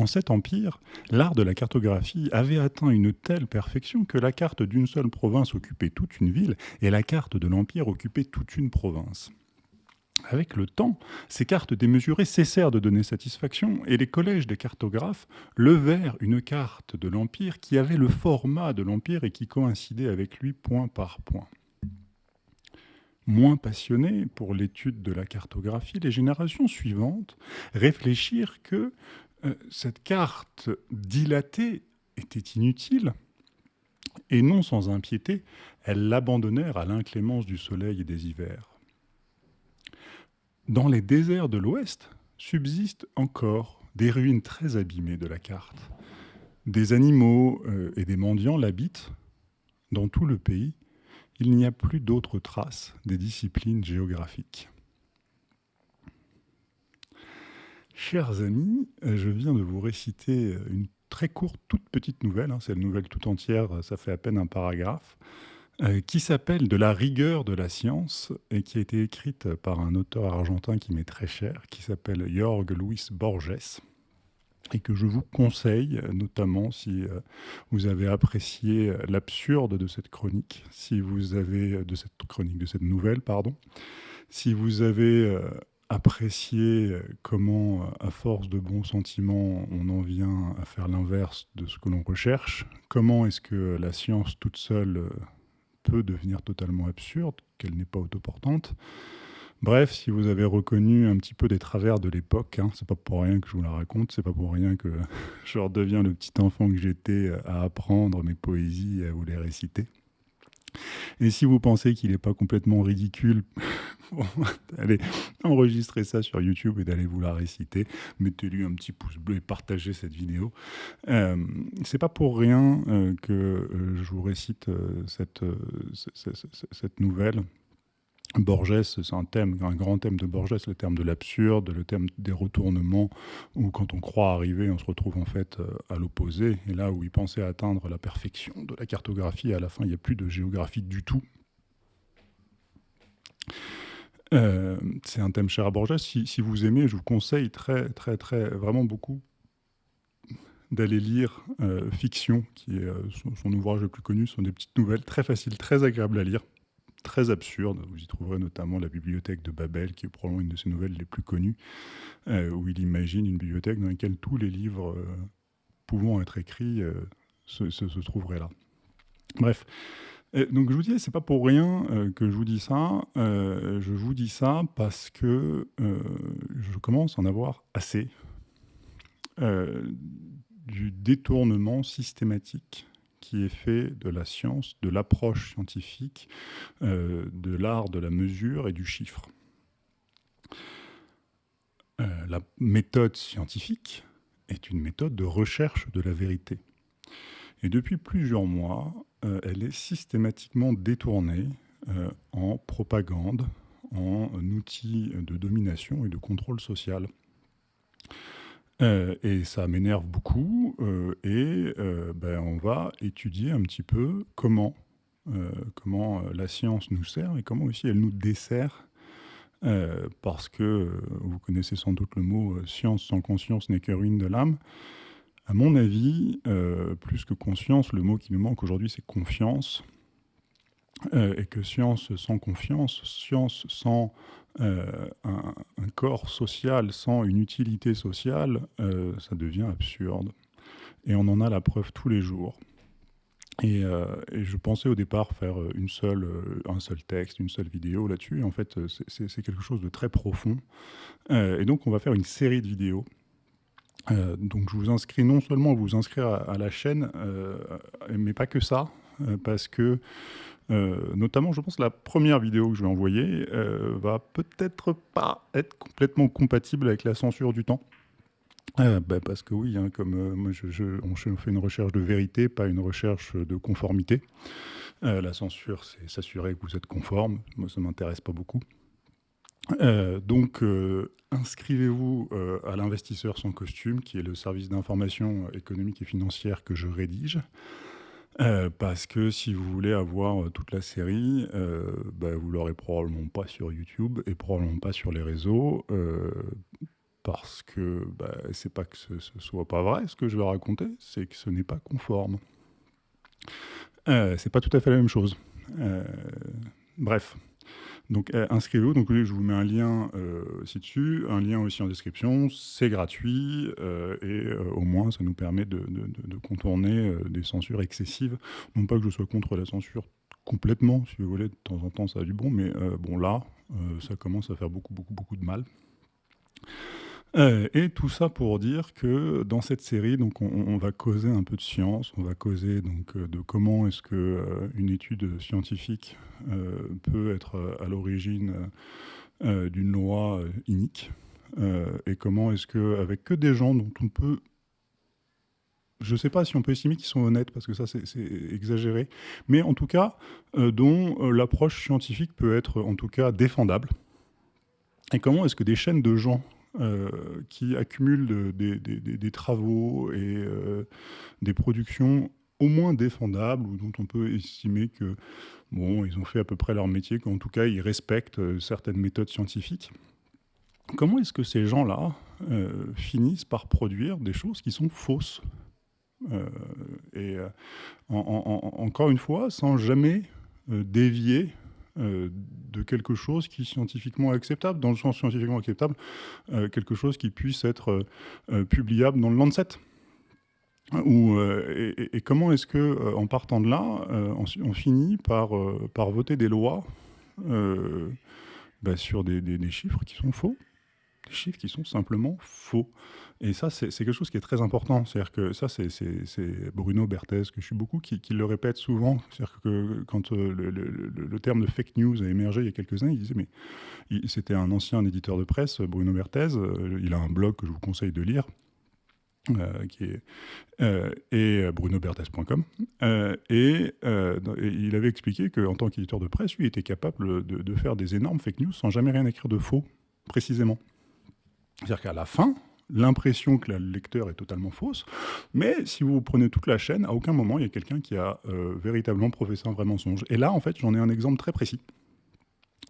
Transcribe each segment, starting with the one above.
En cet empire, l'art de la cartographie avait atteint une telle perfection que la carte d'une seule province occupait toute une ville et la carte de l'empire occupait toute une province. Avec le temps, ces cartes démesurées cessèrent de donner satisfaction et les collèges des cartographes levèrent une carte de l'Empire qui avait le format de l'Empire et qui coïncidait avec lui point par point. Moins passionnés pour l'étude de la cartographie, les générations suivantes réfléchirent que cette carte dilatée était inutile et non sans impiété, elles l'abandonnèrent à l'inclémence du soleil et des hivers. Dans les déserts de l'Ouest subsistent encore des ruines très abîmées de la carte. Des animaux euh, et des mendiants l'habitent. Dans tout le pays, il n'y a plus d'autres traces des disciplines géographiques. Chers amis, euh, je viens de vous réciter une très courte, toute petite nouvelle. Hein, c'est une nouvelle tout entière, ça fait à peine un paragraphe. Euh, qui s'appelle De la rigueur de la science et qui a été écrite par un auteur argentin qui m'est très cher, qui s'appelle Jorg Luis Borges et que je vous conseille, notamment si euh, vous avez apprécié l'absurde de cette chronique, si vous avez de cette chronique, de cette nouvelle, pardon, si vous avez euh, apprécié comment, à force de bons sentiments, on en vient à faire l'inverse de ce que l'on recherche, comment est-ce que la science toute seule peut devenir totalement absurde, qu'elle n'est pas autoportante? Bref, si vous avez reconnu un petit peu des travers de l'époque, hein, c'est pas pour rien que je vous la raconte, c'est pas pour rien que je redeviens le petit enfant que j'étais à apprendre mes poésies et à vous les réciter. Et si vous pensez qu'il n'est pas complètement ridicule, allez enregistrer ça sur YouTube et d'aller vous la réciter. Mettez-lui un petit pouce bleu et partagez cette vidéo. Euh, c'est pas pour rien euh, que euh, je vous récite euh, cette, cette nouvelle. Borges, c'est un thème, grand thème de Borges, le thème de l'absurde, le thème des retournements, où quand on croit arriver, on se retrouve en fait euh, à l'opposé. Et là où il pensait atteindre la perfection de la cartographie, à la fin, il n'y a plus de géographie du tout. Euh, c'est un thème cher à Borges. Si, vous aimez, je vous conseille très, très, très, vraiment beaucoup d'aller lire euh, Fiction, qui est son, son, ouvrage le plus connu. Ce sont des petites nouvelles très faciles, très agréables à lire très absurde. Vous y trouverez notamment la bibliothèque de Babel, qui est probablement une de ses nouvelles les plus connues, euh, où il imagine une bibliothèque dans laquelle tous les livres euh, pouvant être écrits euh, se, trouveraient là. Bref. donc je vous disais, c'est pas pour rien que je vous dis ça. je vous dis ça parce que je commence à en avoir assez du détournement systématique qui est fait de la science, de l'approche scientifique, euh, de l'art de la mesure et du chiffre. Euh, la méthode scientifique est une méthode de recherche de la vérité. Et depuis plusieurs mois, euh, elle est systématiquement détournée en propagande, en outil de domination et de contrôle social. Euh, et ça m'énerve beaucoup. Euh, et euh, ben, on va étudier un petit peu comment, comment la science nous sert et comment aussi elle nous dessert. parce que vous connaissez sans doute le mot science sans conscience n'est que ruine de l'âme. À mon avis, plus que conscience, le mot qui nous manque aujourd'hui, c'est confiance. Et que science sans confiance, science sans euh, un, corps social sans une utilité sociale, euh, ça devient absurde. Et on en a la preuve tous les jours. Et, euh, je pensais au départ faire une seule, un seul texte, une seule vidéo là-dessus. En fait, c'est quelque chose de très profond. et donc, on va faire une série de vidéos. donc, je vous inscris non seulement à vous inscrire à la chaîne, mais pas que ça, parce que euh, notamment, je pense que la première vidéo que je vais envoyer euh, va peut-être pas être complètement compatible avec la censure du temps. Euh, bah parce que oui, hein, comme moi je, on fait une recherche de vérité, pas une recherche de conformité. La censure, c'est s'assurer que vous êtes conforme. Moi, ça m'intéresse pas beaucoup. Donc, inscrivez-vous à l'investisseur sans costume, qui est le service d'information économique et financière que je rédige. Euh, parce que si vous voulez avoir euh, toute la série, euh, bah, vous l'aurez probablement pas sur YouTube et probablement pas sur les réseaux. Euh, parce que bah, c'est pas que ce, ce soit pas vrai ce que je vais raconter, c'est que ce n'est pas conforme. Euh, c'est pas tout à fait la même chose. Bref. Donc euh, inscrivez-vous, donc je vous mets un lien ci-dessus, un lien aussi en description, c'est gratuit et au moins ça nous permet de, de contourner des censures excessives. Non pas que je sois contre la censure complètement, si vous voulez, de temps en temps ça a du bon, mais bon là, ça commence à faire beaucoup, beaucoup, beaucoup de mal. Euh, et tout ça pour dire que dans cette série, donc on, va causer un peu de science, on va causer donc euh, de comment est-ce que euh, une étude scientifique peut être à l'origine d'une loi inique, et comment est-ce que avec que des gens dont on peut je ne sais pas si on peut estimer qu'ils sont honnêtes, parce que ça c'est exagéré, mais en tout cas, dont l'approche scientifique peut être en tout cas défendable. Et comment est-ce que des chaînes de gens euh, qui accumulent des, travaux et euh, des productions au moins défendables ou dont on peut estimer que bon, ils ont fait à peu près leur métier, qu'en tout cas ils respectent euh, certaines méthodes scientifiques. Comment est-ce que ces gens-là finissent par produire des choses qui sont fausses Et encore une fois, sans jamais dévier de quelque chose qui est scientifiquement acceptable, dans le sens scientifiquement acceptable, euh, quelque chose qui puisse être euh, publiable dans le Lancet. Et, comment est-ce que, en partant de là, on, finit par, voter des lois bah, sur des, chiffres qui sont faux, des chiffres qui sont simplement faux. Et ça, c'est quelque chose qui est très important. C'est-à-dire que ça, c'est Bruno Berthez, que je suis beaucoup, qui, le répète souvent. C'est-à-dire que quand euh, le, terme de fake news a émergé il y a quelques années, il disait, mais c'était un ancien éditeur de presse, Bruno Berthez, euh, il a un blog que je vous conseille de lire, euh, qui est et brunoberthez.com et, il avait expliqué qu'en tant qu'éditeur de presse, lui était capable de, faire des énormes fake news sans jamais rien écrire de faux, précisément. C'est-à-dire qu'à la fin, l'impression que le lecteur est totalement fausse, mais si vous prenez toute la chaîne, à aucun moment il y a quelqu'un qui a euh, véritablement professé un vrai mensonge. Et là, en fait, j'en ai un exemple très précis.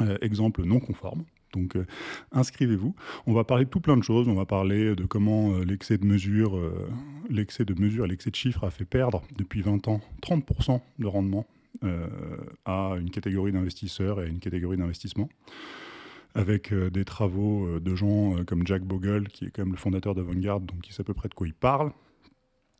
Euh, exemple non conforme. Donc euh, inscrivez-vous. On va parler de tout plein de choses. On va parler de comment l'excès de mesure, l'excès de mesure l'excès de chiffres a fait perdre depuis 20 ans 30% de rendement à une catégorie d'investisseurs et à une catégorie d'investissement avec euh, des travaux euh, de gens euh, comme Jack Bogle, qui est quand même le fondateur d'Avantgarde, donc qui sait à peu près de quoi il parle.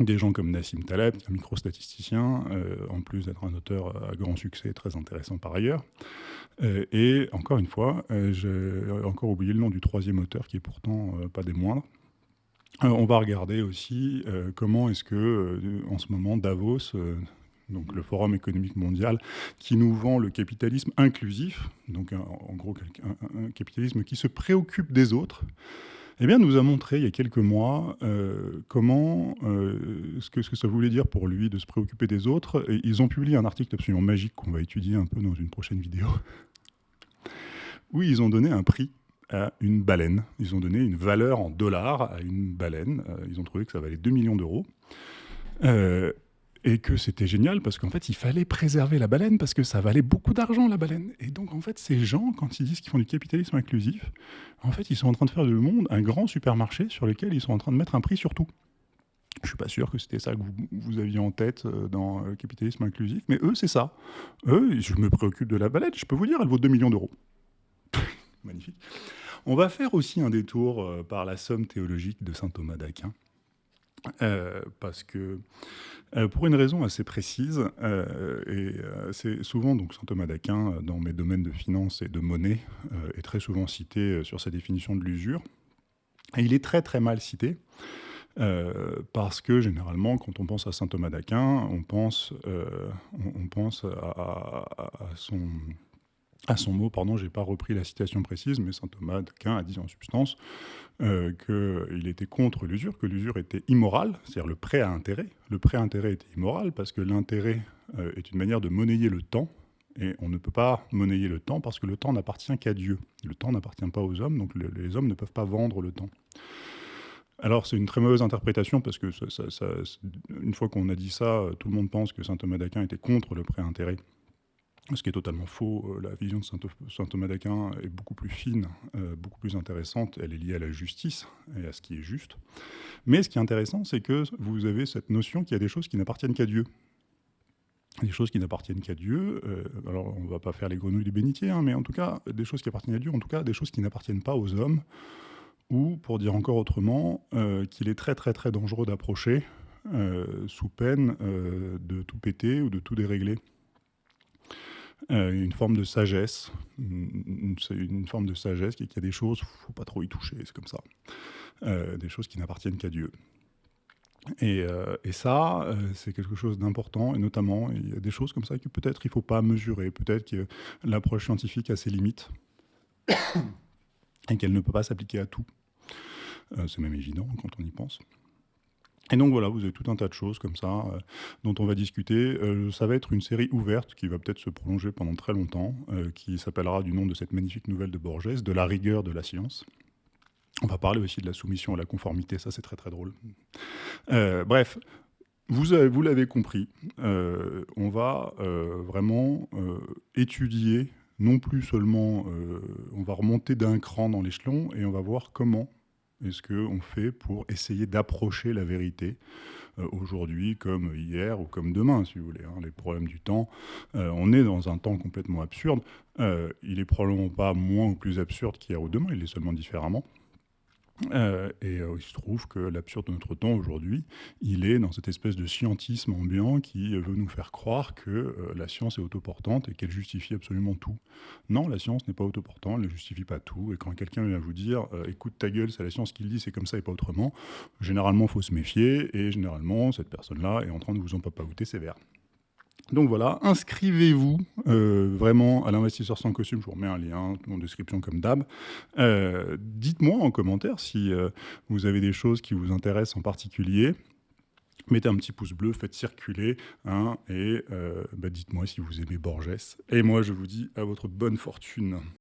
Des gens comme Nassim Taleb, un microstatisticien, en plus d'être un auteur à grand succès, très intéressant par ailleurs. et encore une fois, j'ai encore oublié le nom du troisième auteur, qui est pourtant pas des moindres. on va regarder aussi comment est-ce que, en ce moment, Davos donc le Forum économique mondial, qui nous vend le capitalisme inclusif, donc en gros un, capitalisme qui se préoccupe des autres, eh bien, nous a montré il y a quelques mois euh, comment, euh, ce, que, ça voulait dire pour lui de se préoccuper des autres. Ils ont publié un article absolument magique qu'on va étudier un peu dans une prochaine vidéo, où ils ont donné un prix à une baleine. Ils ont donné une valeur en dollars à une baleine. Euh, ils ont trouvé que ça valait 2 millions d'euros et que c'était génial parce qu'en fait, il fallait préserver la baleine parce que ça valait beaucoup d'argent, la baleine. Et donc, en fait, ces gens, quand ils disent qu'ils font du capitalisme inclusif, en fait, ils sont en train de faire du monde un grand supermarché sur lequel ils sont en train de mettre un prix sur tout. Je suis pas sûr que c'était ça que vous, aviez en tête euh, dans le capitalisme inclusif, mais eux, c'est ça. Eux, je me préoccupe de la baleine, je peux vous dire, elle vaut 2 millions d'euros. Magnifique. On va faire aussi un détour euh, par la somme théologique de saint Thomas d'Aquin. Euh, parce que euh, pour une raison assez précise, euh, et c'est souvent donc saint Thomas d'Aquin dans mes domaines de finance et de monnaie est très souvent cité sur sa définition de l'usure. Et il est très très mal cité. parce que généralement, quand on pense à saint Thomas d'Aquin, on pense, on, pense à, son, à son mot, pardon, j'ai pas repris la citation précise, mais saint Thomas d'Aquin a dit en substance euh, qu'il était contre l'usure, que l'usure était immorale, c'est-à-dire le prêt à intérêt. Le prêt à intérêt était immoral parce que l'intérêt euh, est une manière de monnayer le temps, et on ne peut pas monnayer le temps parce que le temps n'appartient qu'à Dieu. Le temps n'appartient pas aux hommes, donc les hommes ne peuvent pas vendre le temps. Alors c'est une très mauvaise interprétation parce que une fois qu'on a dit ça, tout le monde pense que saint Thomas d'Aquin était contre le prêt à intérêt Ce qui est totalement faux. Euh, la vision de saint, Thomas d'Aquin est beaucoup plus fine, euh, beaucoup plus intéressante. Elle est liée à la justice et à ce qui est juste. Mais ce qui est intéressant, c'est que vous avez cette notion qu'il y a des choses qui n'appartiennent qu'à Dieu. Des choses qui n'appartiennent qu'à Dieu. Euh, alors, on ne va pas faire les grenouilles du bénitier, hein, mais en tout cas, des choses qui appartiennent à Dieu, en tout cas, des choses qui n'appartiennent pas aux hommes. Ou, pour dire encore autrement, qu'il est très très très dangereux d'approcher sous peine de tout péter ou de tout dérégler. Euh, une forme de sagesse, une, forme de sagesse qui, y a des choses, faut pas trop y toucher, c'est comme ça. Euh, des choses qui n'appartiennent qu'à Dieu. Et, euh, et ça, c'est quelque chose d'important, et notamment, il y a des choses comme ça que peut-être il ne faut pas mesurer, peut-être que l'approche scientifique a ses limites, et qu'elle ne peut pas s'appliquer à tout. c'est même évident quand on y pense. Et donc voilà, vous avez tout un tas de choses comme ça euh, dont on va discuter. Euh, ça va être une série ouverte qui va peut-être se prolonger pendant très longtemps, euh, qui s'appellera du nom de cette magnifique nouvelle de Borges, de la rigueur de la science. On va parler aussi de la soumission à la conformité, ça c'est très très drôle. bref, vous, vous l'avez compris, on va vraiment étudier, non plus seulement, on va remonter d'un cran dans l'échelon et on va voir comment est-ce qu'on fait pour essayer d'approcher la vérité euh, aujourd'hui comme hier ou comme demain, si vous voulez hein, Les problèmes du temps, euh, on est dans un temps complètement absurde. Euh, il est probablement pas moins ou plus absurde qu'hier ou demain, il est seulement différemment. Euh, et euh, il se trouve que l'absurde de notre temps aujourd'hui, il est dans cette espèce de scientisme ambiant qui veut nous faire croire que euh, la science est autoportante et qu'elle justifie absolument tout. Non, la science n'est pas autoportante, elle ne justifie pas tout. Et quand quelqu'un vient vous dire écoute ta gueule, c'est la science qui le dit, c'est comme ça et pas autrement, généralement, il faut se méfier et généralement, cette personne-là est en train de vous en sévère. Donc voilà, inscrivez-vous euh, vraiment à l'investisseur sans costume. Je vous remets un lien en description comme d'hab. Euh, dites-moi en commentaire si euh, vous avez des choses qui vous intéressent en particulier. Mettez un petit pouce bleu, faites circuler, hein, et bah, dites-moi si vous aimez Borges. Et moi, je vous dis à votre bonne fortune.